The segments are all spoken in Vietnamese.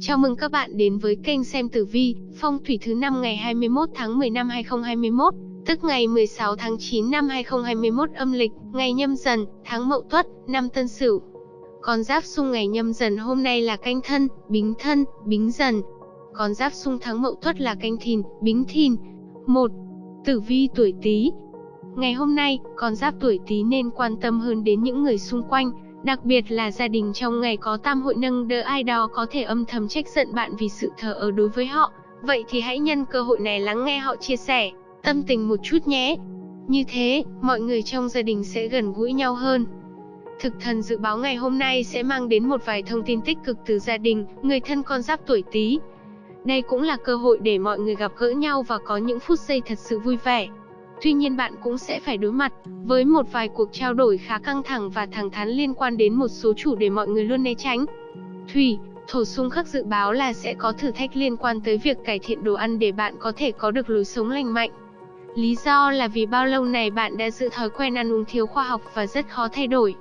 Chào mừng các bạn đến với kênh xem tử vi, phong thủy thứ năm ngày 21 tháng 10 năm 2021, tức ngày 16 tháng 9 năm 2021 âm lịch, ngày nhâm dần, tháng mậu tuất, năm tân sửu. Con giáp xung ngày nhâm dần hôm nay là canh thân, bính thân, bính dần. Con giáp xung tháng mậu tuất là canh thìn, bính thìn. 1. Tử vi tuổi Tý. Ngày hôm nay, con giáp tuổi Tý nên quan tâm hơn đến những người xung quanh, Đặc biệt là gia đình trong ngày có tam hội nâng đỡ ai đó có thể âm thầm trách giận bạn vì sự thờ ơ đối với họ. Vậy thì hãy nhân cơ hội này lắng nghe họ chia sẻ, tâm tình một chút nhé. Như thế, mọi người trong gia đình sẽ gần gũi nhau hơn. Thực thần dự báo ngày hôm nay sẽ mang đến một vài thông tin tích cực từ gia đình, người thân con giáp tuổi Tý. Đây cũng là cơ hội để mọi người gặp gỡ nhau và có những phút giây thật sự vui vẻ. Tuy nhiên bạn cũng sẽ phải đối mặt với một vài cuộc trao đổi khá căng thẳng và thẳng thắn liên quan đến một số chủ đề mọi người luôn né tránh. Thủy, thổ xung khắc dự báo là sẽ có thử thách liên quan tới việc cải thiện đồ ăn để bạn có thể có được lối sống lành mạnh. Lý do là vì bao lâu này bạn đã giữ thói quen ăn uống thiếu khoa học và rất khó thay đổi.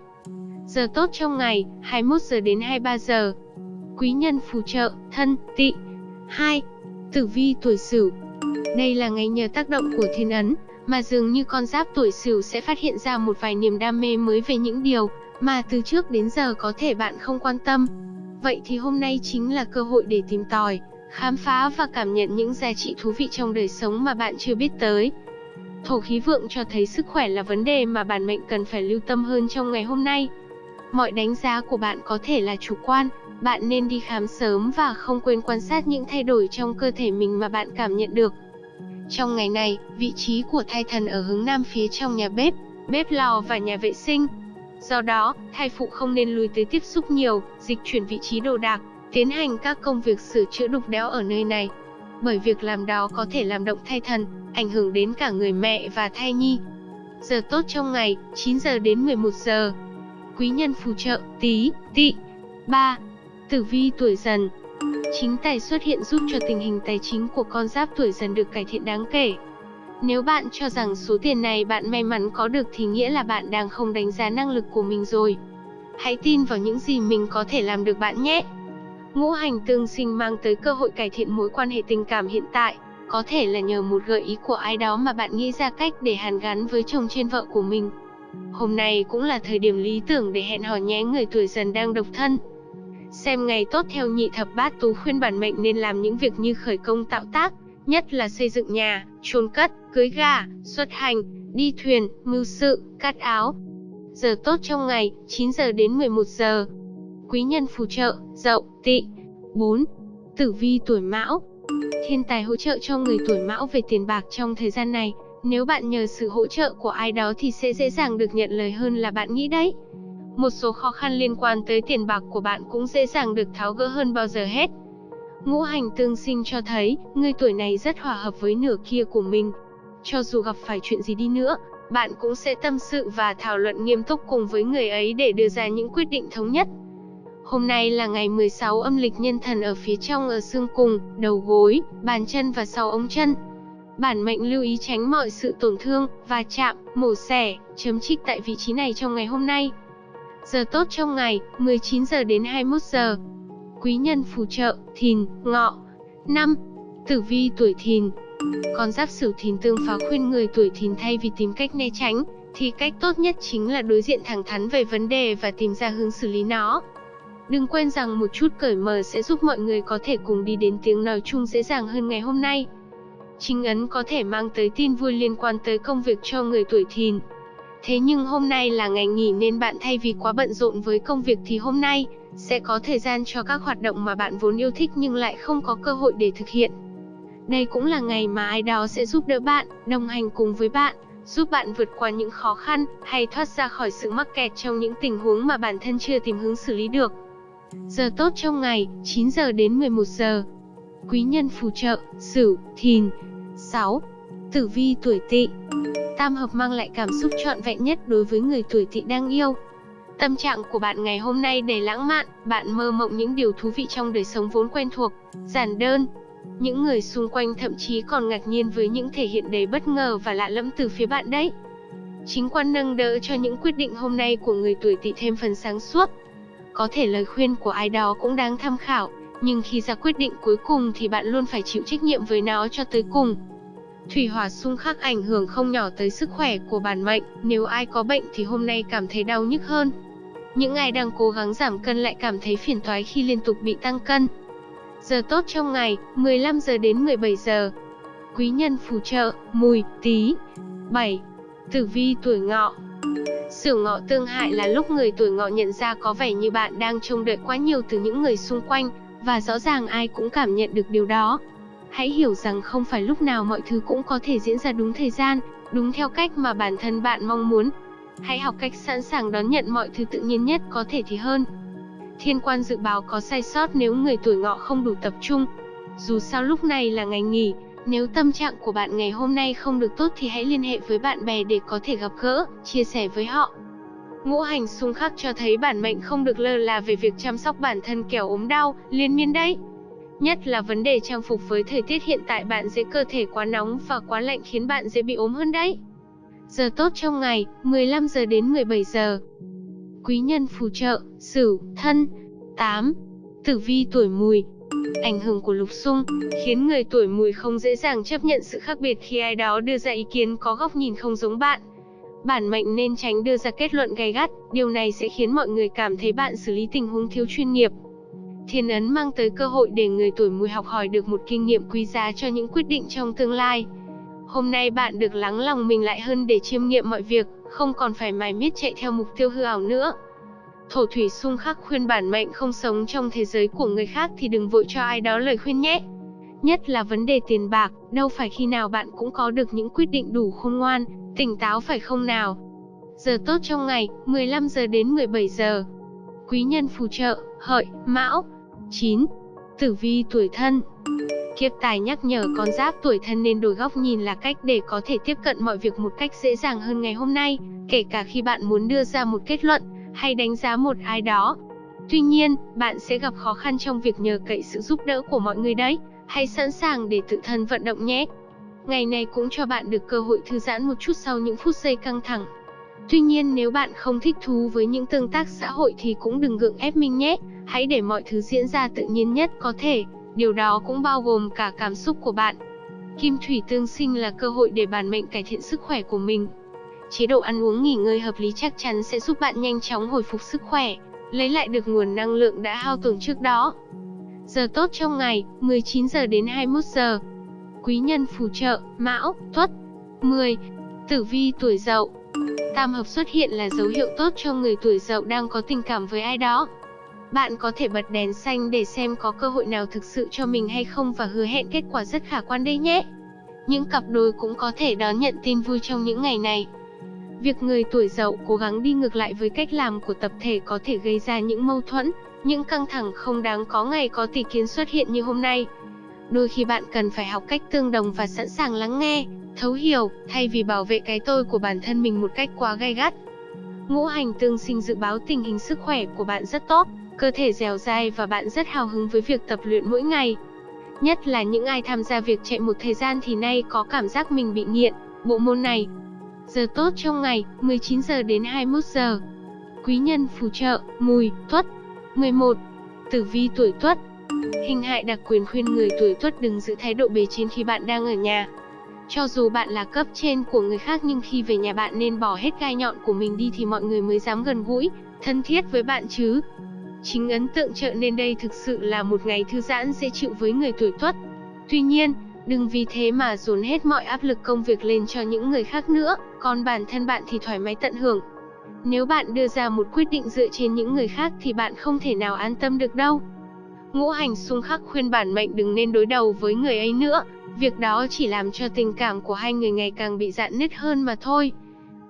Giờ tốt trong ngày, 21 giờ đến 23 giờ. Quý nhân phù trợ, thân, tị. 2. Tử vi tuổi Sửu. Đây là ngày nhờ tác động của thiên ấn, mà dường như con giáp tuổi Sửu sẽ phát hiện ra một vài niềm đam mê mới về những điều mà từ trước đến giờ có thể bạn không quan tâm. Vậy thì hôm nay chính là cơ hội để tìm tòi, khám phá và cảm nhận những giá trị thú vị trong đời sống mà bạn chưa biết tới. Thổ khí vượng cho thấy sức khỏe là vấn đề mà bản mệnh cần phải lưu tâm hơn trong ngày hôm nay. Mọi đánh giá của bạn có thể là chủ quan, bạn nên đi khám sớm và không quên quan sát những thay đổi trong cơ thể mình mà bạn cảm nhận được. Trong ngày này, vị trí của thai thần ở hướng nam phía trong nhà bếp, bếp lò và nhà vệ sinh. Do đó, thai phụ không nên lùi tới tiếp xúc nhiều, dịch chuyển vị trí đồ đạc, tiến hành các công việc sửa chữa đục đẽo ở nơi này. Bởi việc làm đó có thể làm động thai thần, ảnh hưởng đến cả người mẹ và thai nhi. Giờ tốt trong ngày, 9 giờ đến 11 giờ. Quý nhân phù trợ, tí, tị. 3. Tử vi tuổi dần, Chính tài xuất hiện giúp cho tình hình tài chính của con giáp tuổi dần được cải thiện đáng kể. Nếu bạn cho rằng số tiền này bạn may mắn có được thì nghĩa là bạn đang không đánh giá năng lực của mình rồi. Hãy tin vào những gì mình có thể làm được bạn nhé. Ngũ hành tương sinh mang tới cơ hội cải thiện mối quan hệ tình cảm hiện tại, có thể là nhờ một gợi ý của ai đó mà bạn nghĩ ra cách để hàn gắn với chồng trên vợ của mình. Hôm nay cũng là thời điểm lý tưởng để hẹn hò nhé người tuổi dần đang độc thân. Xem ngày tốt theo nhị thập bát tú khuyên bản mệnh nên làm những việc như khởi công tạo tác, nhất là xây dựng nhà, chôn cất, cưới gà, xuất hành, đi thuyền, mưu sự, cắt áo. Giờ tốt trong ngày, 9 giờ đến 11 giờ. Quý nhân phù trợ, dậu, tị. 4. Tử vi tuổi mão Thiên tài hỗ trợ cho người tuổi mão về tiền bạc trong thời gian này. Nếu bạn nhờ sự hỗ trợ của ai đó thì sẽ dễ dàng được nhận lời hơn là bạn nghĩ đấy. Một số khó khăn liên quan tới tiền bạc của bạn cũng dễ dàng được tháo gỡ hơn bao giờ hết. Ngũ hành tương sinh cho thấy, người tuổi này rất hòa hợp với nửa kia của mình. Cho dù gặp phải chuyện gì đi nữa, bạn cũng sẽ tâm sự và thảo luận nghiêm túc cùng với người ấy để đưa ra những quyết định thống nhất. Hôm nay là ngày 16 âm lịch nhân thần ở phía trong ở xương cùng, đầu gối, bàn chân và sau ống chân. Bản mệnh lưu ý tránh mọi sự tổn thương, và chạm, mổ xẻ, chấm trích tại vị trí này trong ngày hôm nay. Giờ tốt trong ngày, 19 giờ đến 21 giờ. Quý nhân phù trợ, thìn, ngọ. 5. Tử vi tuổi thìn Con giáp sửu thìn tương phá khuyên người tuổi thìn thay vì tìm cách né tránh, thì cách tốt nhất chính là đối diện thẳng thắn về vấn đề và tìm ra hướng xử lý nó. Đừng quên rằng một chút cởi mở sẽ giúp mọi người có thể cùng đi đến tiếng nói chung dễ dàng hơn ngày hôm nay. Chính ấn có thể mang tới tin vui liên quan tới công việc cho người tuổi thìn. Thế nhưng hôm nay là ngày nghỉ nên bạn thay vì quá bận rộn với công việc thì hôm nay sẽ có thời gian cho các hoạt động mà bạn vốn yêu thích nhưng lại không có cơ hội để thực hiện. Đây cũng là ngày mà ai đó sẽ giúp đỡ bạn, đồng hành cùng với bạn, giúp bạn vượt qua những khó khăn hay thoát ra khỏi sự mắc kẹt trong những tình huống mà bản thân chưa tìm hướng xử lý được. Giờ tốt trong ngày, 9 giờ đến 11 giờ. Quý nhân phù trợ, Sửu, Thìn. 6. Tử vi tuổi Tỵ. Tam hợp mang lại cảm xúc trọn vẹn nhất đối với người tuổi Tỵ đang yêu. Tâm trạng của bạn ngày hôm nay đầy lãng mạn, bạn mơ mộng những điều thú vị trong đời sống vốn quen thuộc, giản đơn. Những người xung quanh thậm chí còn ngạc nhiên với những thể hiện đầy bất ngờ và lạ lẫm từ phía bạn đấy. Chính quan nâng đỡ cho những quyết định hôm nay của người tuổi Tỵ thêm phần sáng suốt. Có thể lời khuyên của ai đó cũng đáng tham khảo, nhưng khi ra quyết định cuối cùng thì bạn luôn phải chịu trách nhiệm với nó cho tới cùng. Thủy hỏa xung khắc ảnh hưởng không nhỏ tới sức khỏe của bản mệnh, nếu ai có bệnh thì hôm nay cảm thấy đau nhức hơn. Những ai đang cố gắng giảm cân lại cảm thấy phiền toái khi liên tục bị tăng cân. Giờ tốt trong ngày, 15 giờ đến 17 giờ. Quý nhân phù trợ, mùi, tí. 7. Tử vi tuổi ngọ Sửu ngọ tương hại là lúc người tuổi ngọ nhận ra có vẻ như bạn đang trông đợi quá nhiều từ những người xung quanh, và rõ ràng ai cũng cảm nhận được điều đó. Hãy hiểu rằng không phải lúc nào mọi thứ cũng có thể diễn ra đúng thời gian, đúng theo cách mà bản thân bạn mong muốn. Hãy học cách sẵn sàng đón nhận mọi thứ tự nhiên nhất có thể thì hơn. Thiên quan dự báo có sai sót nếu người tuổi ngọ không đủ tập trung. Dù sao lúc này là ngày nghỉ, nếu tâm trạng của bạn ngày hôm nay không được tốt thì hãy liên hệ với bạn bè để có thể gặp gỡ, chia sẻ với họ. Ngũ hành xung khắc cho thấy bản mệnh không được lơ là về việc chăm sóc bản thân kẻo ốm đau, liên miên đấy. Nhất là vấn đề trang phục với thời tiết hiện tại bạn dễ cơ thể quá nóng và quá lạnh khiến bạn dễ bị ốm hơn đấy. Giờ tốt trong ngày, 15 giờ đến 17 giờ. Quý nhân phù trợ, Sửu, Thân. 8. Tử vi tuổi Mùi. Ảnh hưởng của lục xung khiến người tuổi Mùi không dễ dàng chấp nhận sự khác biệt khi ai đó đưa ra ý kiến có góc nhìn không giống bạn. Bản mệnh nên tránh đưa ra kết luận gay gắt, điều này sẽ khiến mọi người cảm thấy bạn xử lý tình huống thiếu chuyên nghiệp. Thiên ấn mang tới cơ hội để người tuổi mùi học hỏi được một kinh nghiệm quý giá cho những quyết định trong tương lai. Hôm nay bạn được lắng lòng mình lại hơn để chiêm nghiệm mọi việc, không còn phải mải miết chạy theo mục tiêu hư ảo nữa. Thổ thủy xung khắc khuyên bản mệnh không sống trong thế giới của người khác thì đừng vội cho ai đó lời khuyên nhé. Nhất là vấn đề tiền bạc, đâu phải khi nào bạn cũng có được những quyết định đủ khôn ngoan, tỉnh táo phải không nào? Giờ tốt trong ngày, 15 giờ đến 17 giờ. Quý nhân phù trợ, hợi, mão. 9. Tử vi tuổi thân Kiếp tài nhắc nhở con giáp tuổi thân nên đổi góc nhìn là cách để có thể tiếp cận mọi việc một cách dễ dàng hơn ngày hôm nay, kể cả khi bạn muốn đưa ra một kết luận hay đánh giá một ai đó. Tuy nhiên, bạn sẽ gặp khó khăn trong việc nhờ cậy sự giúp đỡ của mọi người đấy. Hãy sẵn sàng để tự thân vận động nhé. Ngày này cũng cho bạn được cơ hội thư giãn một chút sau những phút giây căng thẳng. Tuy nhiên nếu bạn không thích thú với những tương tác xã hội thì cũng đừng gượng ép mình nhé. Hãy để mọi thứ diễn ra tự nhiên nhất có thể. Điều đó cũng bao gồm cả cảm xúc của bạn. Kim thủy tương sinh là cơ hội để bản mệnh cải thiện sức khỏe của mình. Chế độ ăn uống nghỉ ngơi hợp lý chắc chắn sẽ giúp bạn nhanh chóng hồi phục sức khỏe, lấy lại được nguồn năng lượng đã hao tổn trước đó. Giờ tốt trong ngày, 19 giờ đến 21 giờ. Quý nhân phù trợ, Mão, Tuất. 10. Tử vi tuổi Dậu. Tam hợp xuất hiện là dấu hiệu tốt cho người tuổi Dậu đang có tình cảm với ai đó. Bạn có thể bật đèn xanh để xem có cơ hội nào thực sự cho mình hay không và hứa hẹn kết quả rất khả quan đây nhé. Những cặp đôi cũng có thể đón nhận tin vui trong những ngày này. Việc người tuổi Dậu cố gắng đi ngược lại với cách làm của tập thể có thể gây ra những mâu thuẫn, những căng thẳng không đáng có ngày có tỷ kiến xuất hiện như hôm nay. Đôi khi bạn cần phải học cách tương đồng và sẵn sàng lắng nghe, thấu hiểu, thay vì bảo vệ cái tôi của bản thân mình một cách quá gay gắt. Ngũ hành tương sinh dự báo tình hình sức khỏe của bạn rất tốt, cơ thể dẻo dai và bạn rất hào hứng với việc tập luyện mỗi ngày. Nhất là những ai tham gia việc chạy một thời gian thì nay có cảm giác mình bị nghiện, bộ môn này. Giờ tốt trong ngày, 19 giờ đến 21 giờ. Quý nhân phù trợ, mùi, tuất. 11. Tử vi tuổi tuất Hình hại đặc quyền khuyên người tuổi tuất đừng giữ thái độ bề trên khi bạn đang ở nhà. Cho dù bạn là cấp trên của người khác nhưng khi về nhà bạn nên bỏ hết gai nhọn của mình đi thì mọi người mới dám gần gũi, thân thiết với bạn chứ. Chính ấn tượng trợ nên đây thực sự là một ngày thư giãn dễ chịu với người tuổi tuất. Tuy nhiên, đừng vì thế mà dồn hết mọi áp lực công việc lên cho những người khác nữa, còn bản thân bạn thì thoải mái tận hưởng. Nếu bạn đưa ra một quyết định dựa trên những người khác thì bạn không thể nào an tâm được đâu. Ngũ hành xung khắc khuyên bản mệnh đừng nên đối đầu với người ấy nữa, việc đó chỉ làm cho tình cảm của hai người ngày càng bị dạn nứt hơn mà thôi.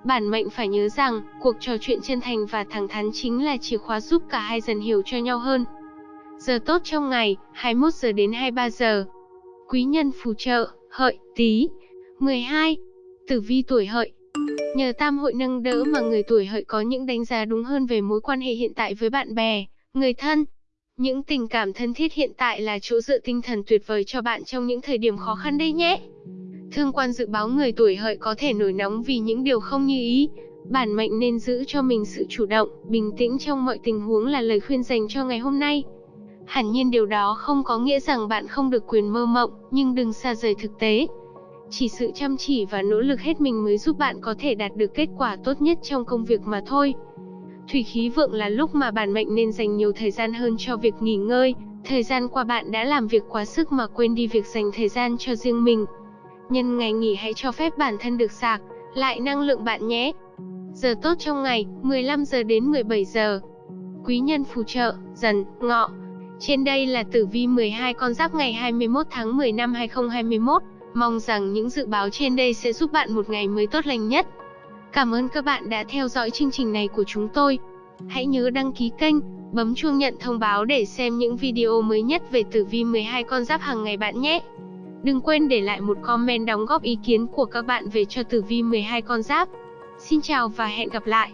Bản mệnh phải nhớ rằng, cuộc trò chuyện chân thành và thẳng thắn chính là chìa khóa giúp cả hai dần hiểu cho nhau hơn. Giờ tốt trong ngày, 21 giờ đến 23 giờ. Quý nhân phù trợ, hợi, tí. 12. Tử vi tuổi hợi, Nhờ tam hội nâng đỡ mà người tuổi hợi có những đánh giá đúng hơn về mối quan hệ hiện tại với bạn bè, người thân. Những tình cảm thân thiết hiện tại là chỗ dựa tinh thần tuyệt vời cho bạn trong những thời điểm khó khăn đây nhé. Thương quan dự báo người tuổi hợi có thể nổi nóng vì những điều không như ý. Bản mệnh nên giữ cho mình sự chủ động, bình tĩnh trong mọi tình huống là lời khuyên dành cho ngày hôm nay. Hẳn nhiên điều đó không có nghĩa rằng bạn không được quyền mơ mộng, nhưng đừng xa rời thực tế. Chỉ sự chăm chỉ và nỗ lực hết mình mới giúp bạn có thể đạt được kết quả tốt nhất trong công việc mà thôi. Thủy khí vượng là lúc mà bản mệnh nên dành nhiều thời gian hơn cho việc nghỉ ngơi, thời gian qua bạn đã làm việc quá sức mà quên đi việc dành thời gian cho riêng mình. Nhân ngày nghỉ hãy cho phép bản thân được sạc lại năng lượng bạn nhé. Giờ tốt trong ngày, 15 giờ đến 17 giờ. Quý nhân phù trợ, dần, ngọ. Trên đây là tử vi 12 con giáp ngày 21 tháng 10 năm 2021. Mong rằng những dự báo trên đây sẽ giúp bạn một ngày mới tốt lành nhất. Cảm ơn các bạn đã theo dõi chương trình này của chúng tôi. Hãy nhớ đăng ký kênh, bấm chuông nhận thông báo để xem những video mới nhất về tử vi 12 con giáp hàng ngày bạn nhé. Đừng quên để lại một comment đóng góp ý kiến của các bạn về cho tử vi 12 con giáp. Xin chào và hẹn gặp lại.